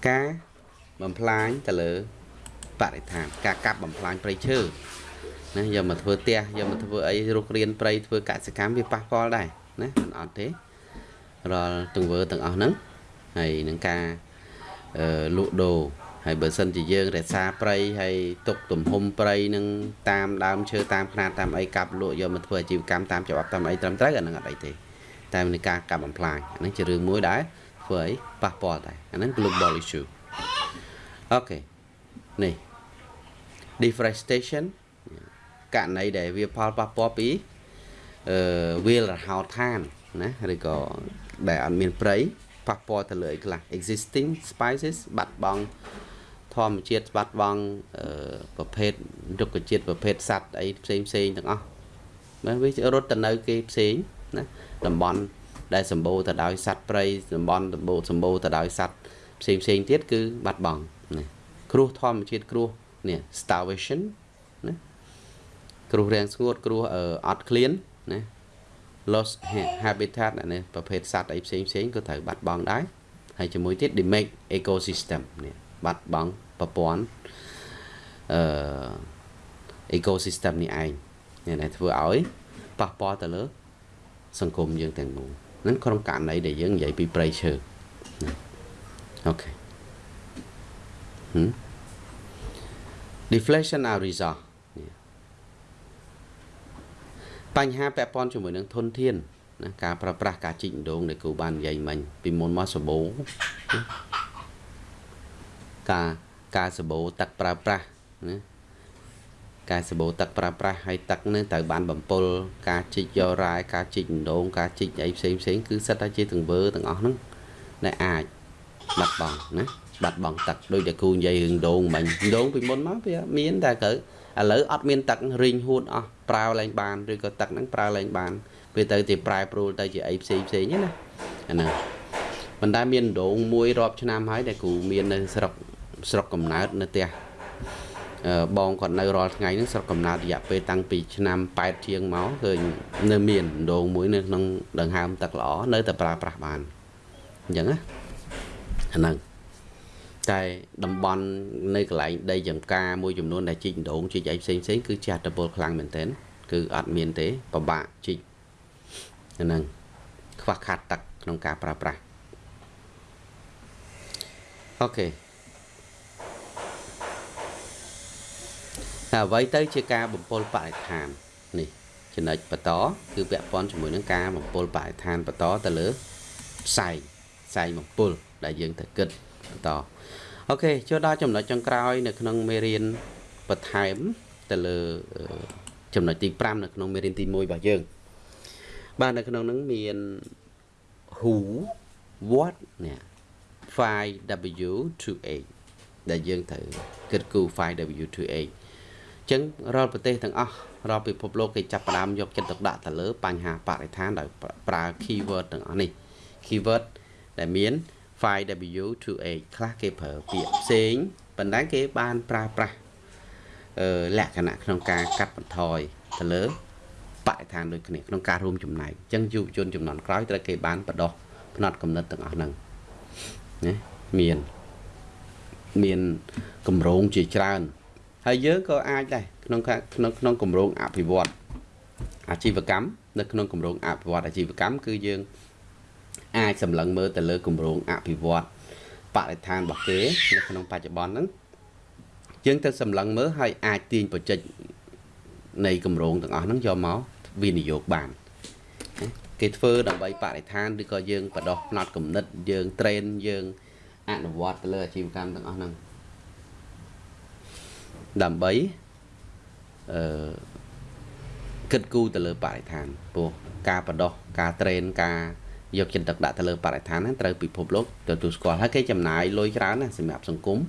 ការ បំផ្លាញទៅលើបរិស្ថានការកាប់បំផ្លាញព្រៃឈើណាយកមកធ្វើផ្ទះយកមកធ្វើអីរុករៀនព្រៃធ្វើកសិកម្មវាប៉ះពាល់ដែរណាមិនអត់ទេរាល់ទង្វើទាំងអស់ហ្នឹងហើយនឹងការអឺលក់ដូរហើយបើសិនជាយើងរក្សាព្រៃហើយទុកទំហំព្រៃនឹងតាមដើមឈើតាមខ្នាតតាមអីកាប់លក់យកមកធ្វើអាជីវកម្មតាមច្បាប់តាមអីត្រឹមត្រូវអានឹងអត់អីទេតែនឹងការកាប់បំផ្លាញអានឹងជារឿងមួយដែរធ្វើអីប៉ះពាល់ដែរអានឹង global issue អូខេនេះ deforestation ករណីដែលវាផលប៉ះពាល់ពីអឺវាលរហោឋានណាឬក៏ដែលអត់មានព្រៃប៉ះពាល់ទៅលើអីខ្លះ existing species បាត់បង់ធម្មជាតិបាត់បង់ប្រភេទរុក្ខជាតិប្រភេទសត្វអីផ្សេងផ្សេងទាំងអស់បាទវារត់ទៅនៅគេផ្សេងណាតំបន់ដែលសម្បូរទៅដោយសត្វព្រៃតំបន់សម្បូរសម្បូរទៅដោយសត្វផ្សេងផ្សេងទៀតគឺបាត់បង់ណា គ្រោះធម្មជាតិគ្រោះនេះ starvation ណាគ្រោះរាំងស្ងួតគ្រោះអត់ឃ្លានណា lost habitat នេះប្រភេទសត្វអីផ្សេងផ្សេងក៏ត្រូវបាត់បង់ដែរហើយជាមួយទៀត damage ecosystem នេះបាត់បង់ប្រព័ន្ធអឺ ecosystem នេះឯងនេះដែលធ្វើឲ្យប៉ះពាល់ទៅលើ សង្គមយើងទាំងមូលហ្នឹងក្នុងករណីដែលយើងនិយាយពីព្រៃឈើអូខេ deflation are result បញ្ហាពាក់ព័ន្ធជាមួយនឹងធនធានណាការប្រើប្រាស់ការជីកដងដែលគូបាននិយាយមិញពីមុនមកសបោការការសបោទឹកប្រើប្រាស់ណាការសបោទឹកប្រើប្រាស់ហើយទឹកនឹងត្រូវបានបំពុលការជីកយករ៉ែការជីកដងការជីកអីផ្សេងផ្សេងគឺសិតតែជាទង្វើទាំងអស់ហ្នឹងដែលអាចបាត់បង់ណា បាត់បង់ទឹកដូចតែគូនិយាយរឿងដងមិញដងពីមុនមកវាមានតែត្រូវឥឡូវអត់មានទឹករីងហួតអស់ប្រើឡើងបានឬក៏ទឹកហ្នឹងប្រើឡើងបានពេលទៅទីប្រែប្រួលទៅជាអីផ្សេងផ្សេងណាអាហ្នឹងមិនដែលមានដងមួយរាប់ឆ្នាំហើយដែលគ្រូមាននៅស្រុកស្រុកកំណើតនៅផ្ទះបងគាត់នៅរាល់ថ្ងៃហ្នឹងស្រុកកំណើតរយៈពេលតាំងពីឆ្នាំ8ជាងមកឃើញនៅមានដងមួយនៅក្នុងដង្ហើមទឹកល្អនៅតែប្រើប្រាស់បានអញ្ចឹងណាអាហ្នឹង តែតំបន់នៅកន្លែងដីចំការមួយចំនួនដែលជីកដងជីកអីផ្សេងផ្សេងគឺចាស់តពលខ្លាំងមែនទែនគឺអត់មានទេពិបាកជីកហ្នឹងខ្វះខាតទឹកក្នុងការប្រើប្រាស់អូខេតែអ្វីទៅជាការបំពុលបរិស្ថាននេះចំណុចបន្តគឺពាក់ព័ន្ធជាមួយនឹងការបំពុលបរិស្ថានបន្តទៅលើផ្សែងផ្សែងបំពុលដែលយើងត្រូវគិត បន្តអូខេចូលដល់ចំណុចចុងក្រោយ នៅក្នុងមេរៀនបន្ថែមទៅលើចំណុចទី5នៅក្នុងមេរៀនទី1របស់យើងបាទនៅក្នុងហ្នឹងមាន who what នេះ 5w28 ដែលយើងត្រូវគិតគូរ 5w28 អញ្ចឹងរាល់ប្រទេសទាំងអស់រាល់ពិភពលោកគេចាប់ផ្ដើមយកចិត្តទុកដាក់ទៅលើបញ្ហាបរិស្ថានដោយប្រើ keyword ទាំងអស់នេះ keyword ដែលមាន 5W28 ខ្លះគេប្រើពាក្យផ្សេងប៉ុន្តែគេបានប្រើប្រាស់អឺលក្ខណៈក្នុងការកាត់បន្ថយទៅលើបរិស្ថានដូចគ្នាក្នុងការរួមចំណែកអញ្ចឹងយុវជនចំនួនក្រោយត្រូវគេបានបដោះផ្នត់កំណត់ទាំងអស់ហ្នឹងណាមានមានកម្រងជាច្រើនហើយយើងក៏អាចដែរក្នុងក្នុងក្នុងកម្រងអភិវឌ្ឍអាជីវកម្មនៅក្នុងកម្រងអភិវឌ្ឍអាជីវកម្មគឺយើង អាចសម្លឹងមើលទៅលើគម្រោងអភិវឌ្ឍបរិស្ថានរបស់គេនៅក្នុងបច្ចុប្បន្នហ្នឹងយើងទៅសម្លឹងមើលហើយអាចទាញប្រជិចនៃគម្រោងទាំងអស់ហ្នឹងយកមកវិនិយោគបានគេធ្វើដើម្បីបរិស្ថានឬក៏យើងបដោះផ្នត់គំនិតយើងត្រេនយើងអនុវត្តទៅលើអាជីវកម្មទាំងអស់ហ្នឹងដើម្បីអឺគិតគូរទៅលើបរិស្ថានព្រោះការបដោះការត្រេនការ យកចិត្តទុកដាក់ទៅលើបរិស្ថានហ្នឹងត្រូវពិភពលោកទទួលស្គាល់ហើយគេចំណាយលុយច្រើនណាសម្រាប់សង្គម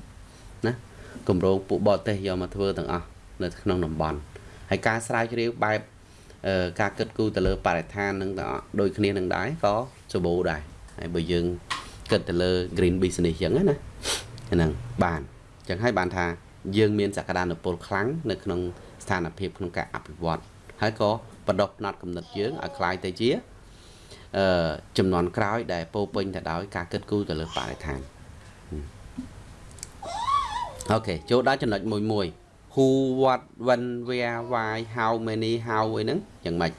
ណាគម្រោងពួកបរទេសយកមកធ្វើទាំងអស់នៅក្នុងតំបន់ហើយការស្រាវជ្រាវបែបការគិតគូរទៅលើបរិស្ថាននឹងដូចគ្នានឹងដែរក៏សម្បូរដែរហើយបើយើងគិតទៅលើ green business អញ្ចឹងណាហ្នឹងបានអញ្ចឹងហើយបានថា យើងមានសក្តានុពលខ្លាំងនៅក្នុងស្ថានភាពក្នុងការអភិវឌ្ឍហើយក៏បដិផ្នត់គំនិតយើងឲ្យคล้ายទៅជាអឺ ចំនួនក្រោយ ដែលពោពេញទៅដោយការគិតគូរទៅលើបរិស្ថានokay ចូលដល់ចំណុចមួយមួយ who what when where why how many how អីហ្នឹងយ៉ាងម៉េច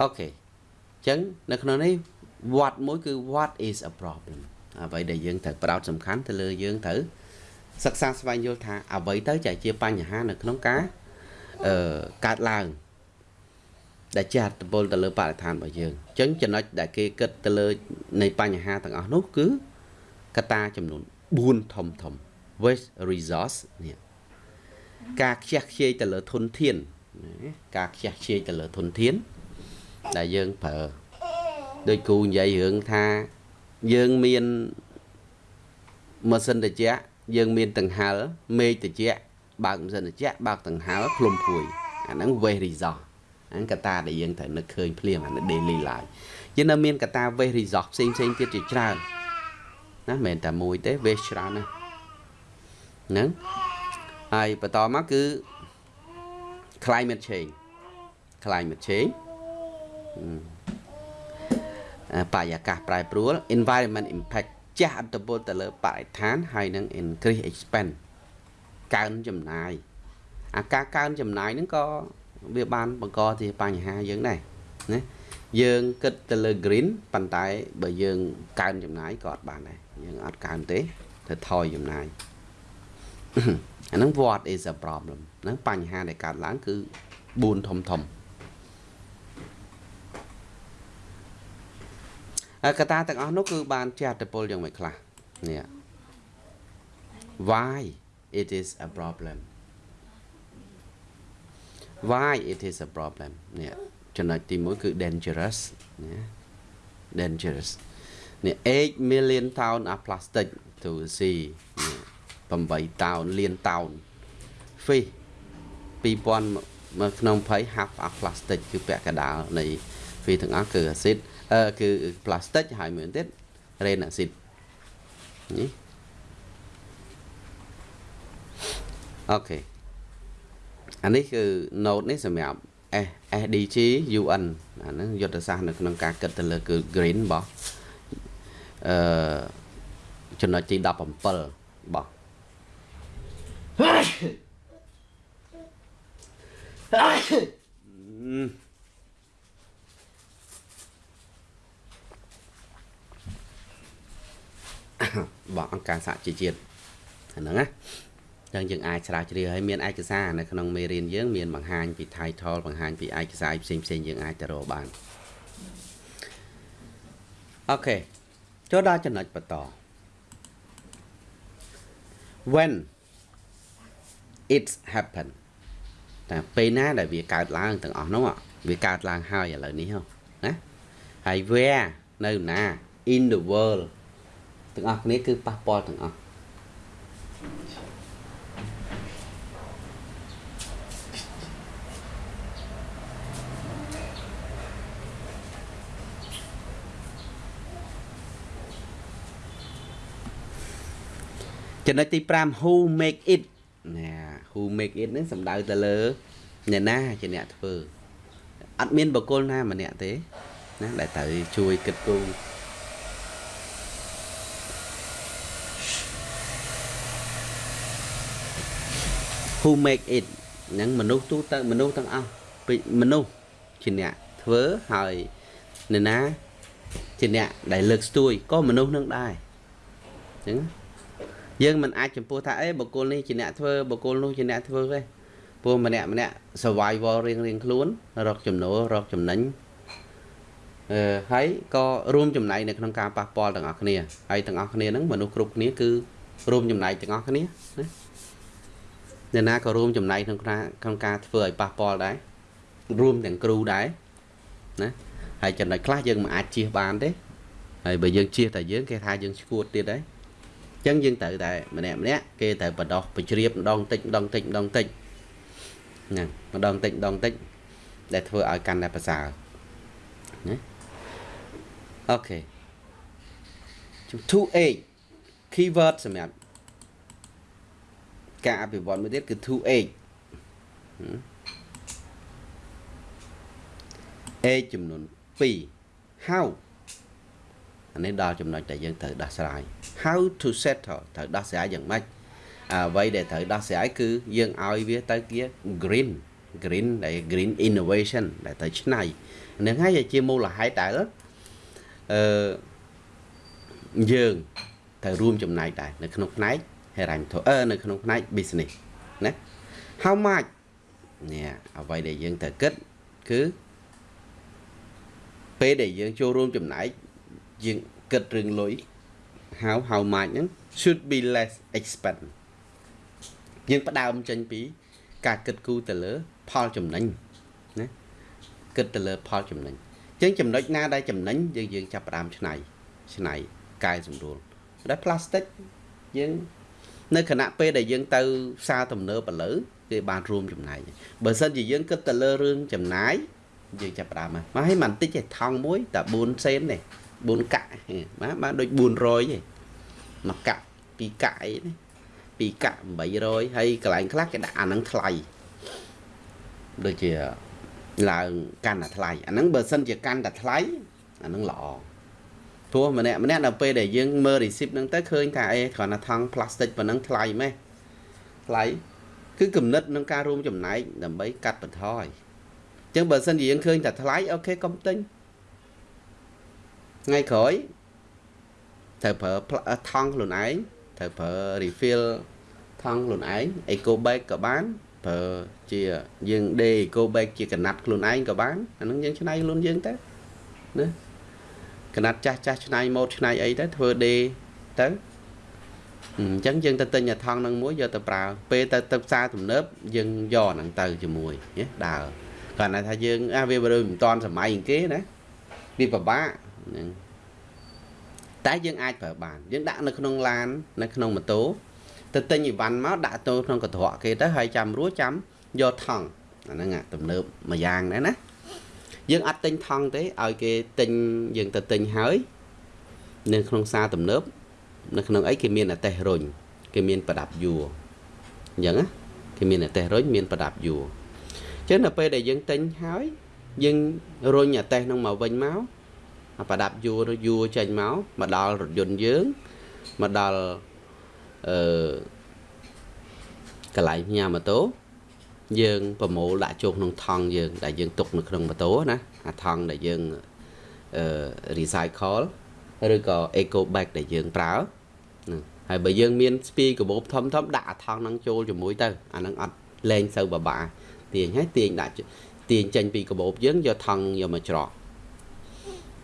okay អញ្ចឹងនៅក្នុងនេះ what មួយគឺ what is a problem អ្វីដែលយើងត្រូវផ្ដោតសំខាន់ទៅលើយើងត្រូវសិក្សាស្វែងយល់ថាអ្វីទៅជាជាបញ្ហានៅក្នុងការអឺកើតឡើង ដែលជាអត្តពលទៅលើបរិស្ថានរបស់យើងអញ្ចឹងចំណុចដែលគេគិតទៅលើនៃបញ្ហាទាំងអស់នោះគឺកត្តាចំនួន4ធំធំ waste resource នេះការខ្ជះខ្ជាយទៅលើធនធានការខ្ជះខ្ជាយទៅលើធនធាន ដែលយើងប្រើដោយគូនិយាយរឿងថាយើងមានម៉ាស៊ីនត្រជាក់យើងមានដង្ហែលមេឃត្រជាក់បើកម៉ាស៊ីនត្រជាក់បើកដង្ហែលភ្លុំភួយអាហ្នឹង waste resource ហ្នឹងកត្តាដែលយើងត្រូវនឹកឃើញភ្លាមអានេះ daily life យើងនៅមានកត្តា waste resource ផ្សេងផ្សេងទៀតជាច្រើនណាមិនមែនតែមួយទេ waste ច្រើនណាស់ហ្នឹងហើយបន្តមកគឺ climate change climate change បរិយាកាសប្រែប្រួល environment impact ជះអត្តពលទៅលើបរិស្ថានហើយនឹង increase expense កើនចំណាយអាការកើនចំណាយហ្នឹងក៏ វាបានបង្កជាបញ្ហាយើងដែរណាយើងគិតទៅលើ green ប៉ុន្តែបើយើងកើនចំណាយក៏អត់បានដែរយើងអត់កើនទេទៅថយចំណាយអាហ្នឹង what is a problem ហ្នឹងបញ្ហាដែលកើតឡើងគឺ4ធំធំកត្តាទាំងអស់នោះគឺបានជាអត្តពលយ៉ាងម៉េចខ្លះនេះ why it is a problem why it is a problem នេះចំណុចទី1គឺ dangerous ណា dangerous នេះ 8 million ton of plastic to sea 8តោនលានតោន fish 2000នៅក្នុង20 half of plastic គឺពាក់កណ្ដាលនៃ fish ទាំងអស់គឺ acid អឺគឺ plastic ហើយមួយទៀត rain acid នេះអូខេ អានេះគឺ note នេះសម្រាប់ S SDG UN អាហ្នឹងយុទ្ធសាស្ត្រនៅក្នុងការគិតទៅលើគឺ green របស់អឺចំណុចទី17របស់របស់អង្គការសហជីវជាតិអាហ្នឹងណា ចឹងយើងអាចស្រាវជ្រាវឲ្យមានឯកសារនៅក្នុងមេរៀនយើងមានបង្ហាញពី title បង្ហាញពីឯកសារផ្សេងផ្សេងយើងអាចទៅរកបានអូខេចូលដល់ចំណុចបន្ត when it's happen តែពេលណាដែលវាកើតឡើងទាំងអស់នោះវាកើតឡើងហើយឥឡូវនេះណាហើយ where នៅណា in the world ទាំងអស់គ្នាគឺប៉ះពាល់ទាំងអស់ ចំណុចទី5 who make it ណា who make it ហ្នឹងសំដៅទៅលើអ្នកណាជាអ្នកធ្វើអត់មានបកគលណាម្នាក់ទេណាដែលត្រូវជួយគិតគូរ who make it ហ្នឹងមនុស្សទូទៅមនុស្សទាំងអស់ពីមនុស្សជាអ្នកធ្វើហើយអ្នកណាជាអ្នកដែលលើកស្ទួយក៏មនុស្សនឹងដែរអញ្ចឹង យើងមិនអាចចំពោះថាអេបុគ្គលនេះជាអ្នកធ្វើបុគ្គលនោះជាអ្នកធ្វើទេព្រោះម្នាក់ម្នាក់ survival រៀងរៀងខ្លួនរកចំណូលរកចំណេញអឺហើយក៏រួមចំណែកនៅក្នុងការប៉ះពាល់ទាំងអស់គ្នាហើយទាំងអស់គ្នាហ្នឹងមនុស្សគ្រប់គ្នាគឺរួមចំណែកទាំងអស់គ្នាណាអ្នកណាក៏រួមចំណែកក្នុងការក្នុងការធ្វើឲ្យប៉ះពាល់ដែររួមទាំងគ្រូដែរណាហើយចំណុចខ្លះយើងមិនអាចជៀសបានទេហើយបើយើងជៀសតែយើងគេថាយើងឈួតទៀតដែរអញ្ចឹងយើងត្រូវតែម្នាក់ម្នាក់គេត្រូវបដោះបញ្ជ្រាបម្ដងតិចម្ដងតិចម្ដងតិចហ្នឹងម្ដងតិចម្ដងតិចដែលធ្វើឲ្យកាន់តែប្រសើរណាអូខេ 2A keyword សម្រាប់ការអភិវឌ្ឍមួយទៀតគឺ 2h h ចំនួន2 how អា នេះដល់ចំណុចដែលយើងត្រូវដោះស្រាយ how to settle ត្រូវដោះស្រាយយ៉ាងម៉េចអ្វីដែលត្រូវដោះស្រាយគឺយើងឲ្យវាទៅជា green green ដែល green innovation ដែលទៅឆ្នៃនឹងហើយជាមូលហេតុដែលអឺយើងត្រូវរួមចំណែកដែរនៅក្នុងផ្នែកហិរញ្ញវត្ថុអឺនៅក្នុងផ្នែក business ណា how much នេះអ្វីដែលយើងត្រូវគិតគឺពេលដែលយើងចូលរួមចំណែក យើងគិតរឿងលុយ how how much ហ្នឹង should be less expense យើងផ្ដើមចេញពី ការគិតគូរទៅលើ ផលចំណេញណាគិតទៅលើផលចំណេញអញ្ចឹងចំណុចណាដែលចំណេញយើងយើងចាប់ផ្ដើមឆ្នៃឆ្នៃកែសម្រួលដែល plastic យើងនៅគណៈពេលដែលយើងទៅផ្សារទំនើបឥឡូវគេបានរួមចំណែកបើសិនជាយើងគិតទៅលើរឿងចំណាយយើងចាប់ផ្ដើមមកហើយមិនតិចទេថង់មួយតែ4សេនទេ 4កាក់បាទបានដូច400ទេមួយកាក់ពីរកាក់អីនេះពីរកាក់800ហើយកន្លែងខ្លះគេដាក់អាហ្នឹងថ្លៃដូចជាឡើងកាន់តែថ្លៃអាហ្នឹងបើសិនជាកាន់តែថ្លៃអាហ្នឹងល្អព្រោះម្នាក់ម្នាក់ដល់ពេលដែលយើងមើល receipt ហ្នឹងទៅឃើញថាអេគ្រាន់តែថង់ plastic ប៉ុណ្ណឹងថ្លៃម៉េះថ្លៃគឺគំនិតក្នុងការរួមចំណែកដើម្បីកាត់បន្ថយអញ្ចឹងបើសិនជាយើងឃើញតែថ្លៃអូខេកុំទិញ ថ្ងៃក្រោយត្រូវប្រើថង់ខ្លួនឯងត្រូវប្រើ refill ថង់ខ្លួនឯង eco bag ក៏បានប្រើជាយើងដេ eco bag ជាកណាត់ខ្លួនឯងក៏បានអានឹងយើងឆ្នៃខ្លួនយើងទៅណាកណាត់ចាស់ចាស់ឆ្នៃម៉ូតឆ្នៃអីទៅធ្វើដេទៅអញ្ចឹងយើងទៅទិញអាថង់នឹងមួយយកទៅប្រើពេលទៅទៅផ្សារទំនើបយើងយកហ្នឹងទៅជាមួយណាដើរគាត់ថាយើងអាវាមិនមិនតាន់សម័យគេណាវាពិបាក ហ្នឹងតែយើងអាចប្រើបានយើងដាក់នៅក្នុងឡាននៅក្នុងម៉ូតូទៅទិញអីវ៉ាន់មកដាក់ទៅក្នុងកន្ត្រកគេទៅហើយចាំរួចចាំយកថង់អាហ្នឹងទំនើបមួយយ៉ាងដែរណាយើងអត់ទិញថង់ទេឲ្យគេទិញយើងទៅទិញហើយនៅក្នុងសារទំនើបនៅក្នុងអីគេមានអតេសរុញគេមានប្រដាប់យួរអញ្ចឹងណាគេមានអតេសរុញមានប្រដាប់យួរអញ្ចឹងដល់ពេលដែលយើងទិញហើយយើងរុញអតេសនឹងមកវិញមក ប្រដាប់យួរយួរចេញមកមកដល់រថយន្តយើងមកដល់អឺកន្លែងផ្ញើម៉ូតូយើងប្រមូលដាក់ចូលក្នុងថង់យើង ដែលយើងទុកនៅក្នុងម៉ូតូណាអាថង់ដែលយើងអឺ recycle ឬក៏ eco bag ដែលយើងប្រើហ្នឹងហើយបើយើងមានស្ពាយកាបូបធំធំដាក់អាថង់ហ្នឹងចូលជាមួយទៅអាហ្នឹងអត់លែងសូវបបាទាញហើយទាញដាក់ទាញចេញពីកាបូបយើងយកថង់យកមកច្រក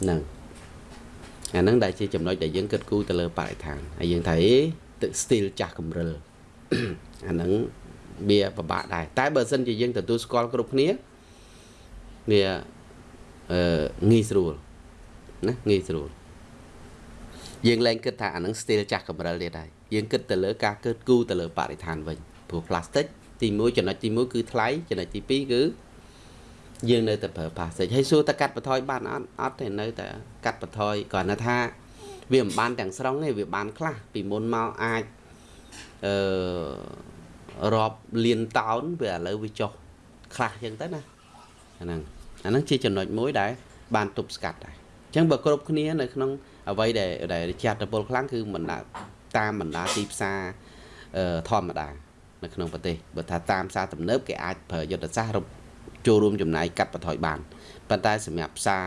ហ្នឹងអាហ្នឹងដែលជាចំណុចដែលយើងគិតគូរទៅលើបរិស្ថានហើយយើងថាអេទឹក steel ចាស់កំរិលអាហ្នឹងវាពិបាកដែរតែបើសិនជាយើងទទួលស្គាល់គ្រប់គ្នាវាអឺងាយស្រួលណាងាយស្រួលយើងលែងគិតថាអានឹង steel ចាស់កម្រិលទៀតហើយយើងគិតទៅលើការកើតគូទៅលើបរិស្ថានវិញព្រោះ plastic ទី1ចំណុចទី1គឺថ្លៃចំណុចទី2គឺ យើងនៅតែប្រើ plastic ហើយសួរតកាត់បន្ថយបានអត់អត់ទេនៅតែកាត់បន្ថយគ្រាន់តែថាវាមិនបានទាំងស្រុងទេវាបានខ្លះពីមុនមកអាចអឺរាប់លានតោនវាឥឡូវវាចុះខ្លះចឹងទៅណាអាហ្នឹងអាហ្នឹងជាចំណុចមួយដែលបានទប់ស្កាត់ដែរអញ្ចឹងបើគ្រប់គ្នានៅក្នុងអ្វីដែលដែលជាអត្តពលខ្លាំងគឺមិនតាមបណ្ដាទីផ្សារធម្មតានៅក្នុងប្រទេសបើថាតាមផ្សារទំនើបគេអាចប្រើយុទ្ធសាស្ត្រ ចូលរួមចំណាយកាត់បន្ថយបានប៉ុន្តែសម្រាប់ផ្សារ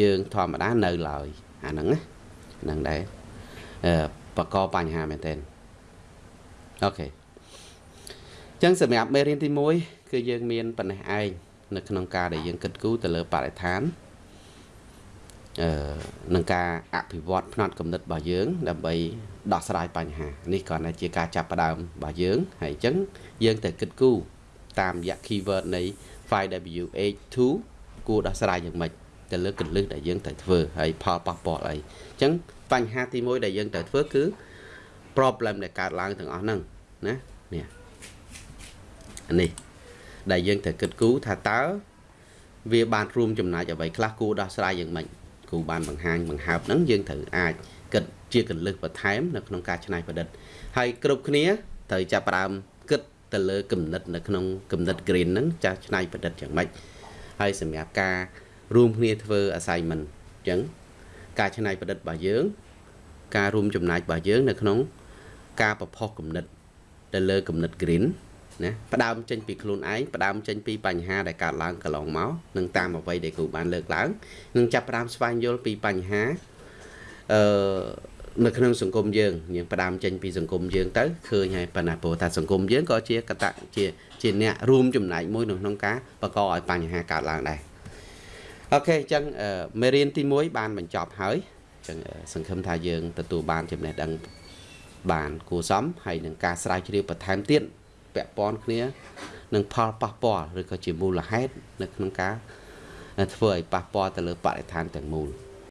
យើងធម្មតានៅឡើយអាហ្នឹងណាហ្នឹងដែរអឺបកកបញ្ហាមែនទែនអូខេអញ្ចឹងសម្រាប់មេរៀនទី1គឺយើងមានប៉ុណ្ណេះឯងនៅក្នុងការដែលយើងគិតគូរទៅលើបរិស្ថានអឺនឹងការអភិវឌ្ឍផ្នត់គំនិតរបស់យើង ដើម្បីដោះស្រាយបញ្ហានេះគ្រាន់តែជាការចាប់ផ្ដើមរបស់យើងហើយអញ្ចឹងយើងត្រូវគិតគូរតាមរយៈ keyword នៃ 5W82 គួរដោះស្រាយយ៉ាងម៉េចទៅលើកលឹះដែលយើងត្រូវធ្វើហើយផលប៉ះពាល់អីអញ្ចឹងបញ្ហាទី1ដែលយើងត្រូវធ្វើគឺ problem ដែលកើតឡើងទាំងអស់ហ្នឹងណានេះនេះដែលយើងត្រូវគិតគូរថាតើវាបានរួមចំណែកអ្វីខ្លះគួរដោះស្រាយយ៉ាងម៉េចគ្រូបានបង្ហាញបង្ហើបហ្នឹងយើងត្រូវអាចគិតជាកលឹះបន្ថែមនៅក្នុងការច្នៃប្រឌិត ហើយគ្រប់គ្នាត្រូវចាប់ផ្ដើមគិត ទៅលើគំនិតនៅក្នុងគំនិត green ហ្នឹងចាស់ឆ្នៃប្រឌិតយ៉ាងម៉េចហើយសម្រាប់ការរួមគ្នាធ្វើ assignment អញ្ចឹងការឆ្នៃប្រឌិតរបស់យើង ការរួមចំណែករបស់យើងនៅក្នុង ការប្រផុសគំនិត ទៅលើគំនិត green ណាផ្ដើមចេញពីខ្លួនឯងផ្ដើមចេញពីបញ្ហាដែលកើតឡើងកន្លងមកនឹងតាមអ្វីដែលគ្រូបានលើកឡើងនឹងចាប់ផ្ដើមស្វែងយល់ពីបញ្ហាអឺ នៅក្នុងសង្គមយើងយើងផ្ដើមចេញពីសង្គមយើងទៅឃើញហើយប៉ុន្តែព្រោះថាសង្គមយើងក៏ជាកតជាជាអ្នករួមចំណែកមួយនៅក្នុងការបង្កឲ្យបញ្ហាកើតឡើងដែរអូខេអញ្ចឹងមេរៀនទី1បានបញ្ចប់ហើយអញ្ចឹងសង្ឃឹមថាយើងទទួលបានចំណេះដឹងបានគួរសមហើយនឹងការស្រាវជ្រាវបន្ថែមទៀតពាក់ព័ន្ធគ្នានឹងផលប៉ះពាល់ឬក៏ជាមូលហេតុនៅក្នុងការធ្វើឲ្យប៉ះពាល់ទៅលើបរិស្ថានទាំងមូល